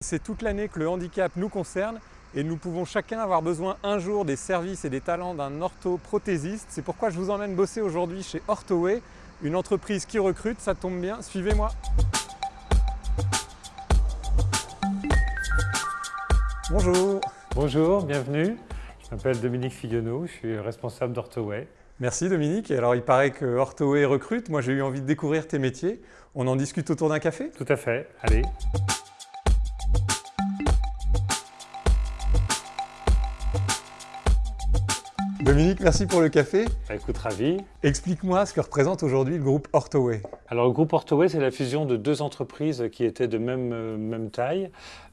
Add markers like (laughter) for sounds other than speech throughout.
C'est toute l'année que le handicap nous concerne et nous pouvons chacun avoir besoin un jour des services et des talents d'un orthoprothésiste. C'est pourquoi je vous emmène bosser aujourd'hui chez Orthoway, une entreprise qui recrute, ça tombe bien, suivez-moi Bonjour Bonjour, bienvenue. Je m'appelle Dominique Fillonneau, je suis responsable d'Orthoway. Merci Dominique. Alors il paraît que Orthoway recrute, moi j'ai eu envie de découvrir tes métiers. On en discute autour d'un café? Tout à fait, allez. Dominique, merci pour le café. Bah, écoute, ravi. Explique-moi ce que représente aujourd'hui le groupe Orthoway. Alors le groupe Orthoway, c'est la fusion de deux entreprises qui étaient de même, euh, même taille.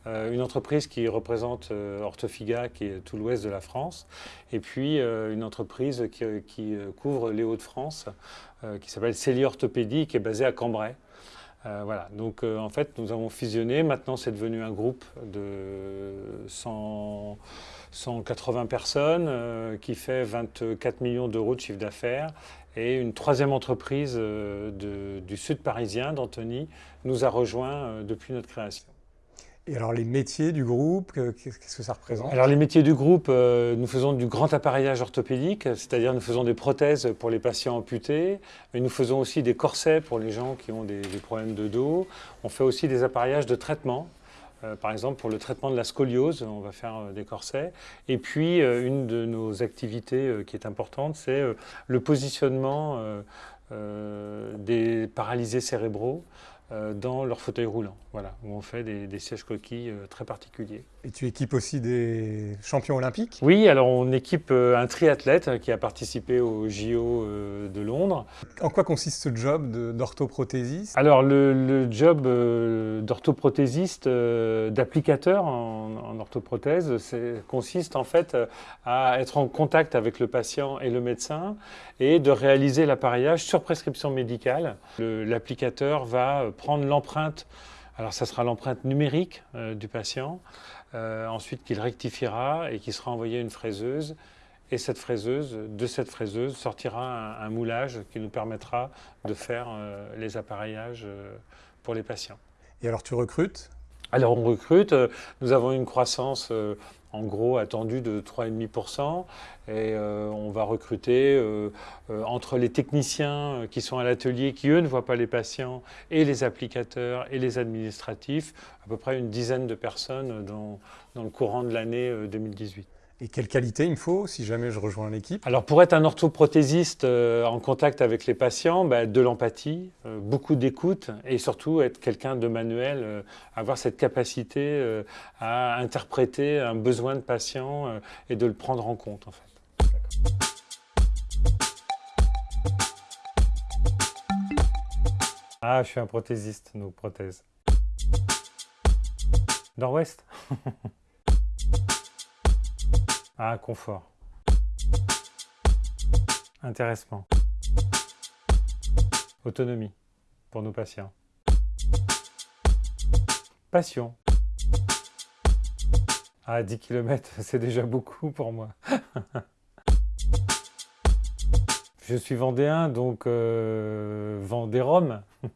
Euh, une entreprise qui représente euh, Orthofiga, qui est tout l'ouest de la France, et puis une entreprise qui, couvre les Hauts-de-France, qui s'appelle Célie Orthopédie, qui est basée à Cambrai. Voilà, donc en fait nous avons fusionné, maintenant c'est devenu un groupe de 100, 180 personnes euh, qui fait 24 millions d'euros de chiffre d'affaires. Et une troisième entreprise euh, du sud parisien, d'Antony, nous a rejoint euh, depuis notre création. Et alors les métiers du groupe, qu'est-ce que ça représente? Alors les métiers du groupe, nous faisons du grand appareillage orthopédique, c'est-à-dire nous faisons des prothèses pour les patients amputés, mais nous faisons aussi des corsets pour les gens qui ont des problèmes de dos. On fait aussi des appareillages de traitement, euh, par exemple, pour le traitement de la scoliose, on va faire euh, des corsets. Et puis, euh, une de nos activités qui est importante, c'est le positionnement des paralysés cérébraux euh, dans leur fauteuil roulant, voilà, où on fait des, sièges coquilles euh, très particuliers. Et tu équipes aussi des champions olympiques? Oui, alors on équipe euh, un triathlète qui a participé au JO de Londres. En quoi consiste ce job d'orthoprothésiste? Alors le, job d'orthoprothésiste, d'applicateur en, en, orthoprothèse, consiste en fait à être en contact avec le patient et le médecin et de réaliser l'appareillage sur prescription médicale. L'applicateur va prendre l'empreinte, alors ça sera l'empreinte numérique euh, du patient, euh, ensuite qu'il rectifiera et qui sera envoyé à une fraiseuse. Et cette fraiseuse, de cette fraiseuse sortira un, moulage qui nous permettra de faire euh, les appareillages pour les patients. Et alors tu recrutes? Alors on recrute, nous avons une croissance en gros attendu de 3,5%. Et euh, on va recruter euh, euh, entre les techniciens qui sont à l'atelier, qui eux ne voient pas les patients, et les applicateurs et les administratifs, à peu près une dizaine de personnes dans, dans le courant de l'année 2018. Et quelle qualité il me faut si jamais je rejoins l'équipe? Alors pour être un orthoprothésiste euh, en contact avec les patients, bah, de l'empathie, euh, beaucoup d'écoute et surtout être quelqu'un de manuel, euh, avoir cette capacité à interpréter un besoin de patient et de le prendre en compte en fait. Ah, je suis un prothésiste, nos prothèses. Nord-Ouest? (laughs) Ah, confort. Intéressement. Autonomie pour nos patients. Passion. Ah, 10 km, (laughs) c'est déjà beaucoup pour moi. (laughs) Je suis vendéen, donc euh, Vendée-Rome. (laughs)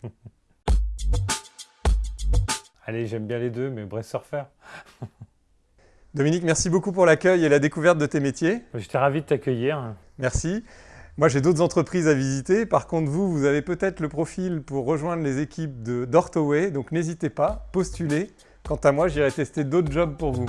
Allez, j'aime bien les deux, mais Brest Surfer. Dominique, merci beaucoup pour l'accueil et la découverte de tes métiers. J'étais ravi de t'accueillir. Merci. Moi, j'ai d'autres entreprises à visiter. Par contre, vous, vous avez peut-être le profil pour rejoindre les équipes d'Orthoway, donc n'hésitez pas, postulez. Quant à moi, j'irai tester d'autres jobs pour vous.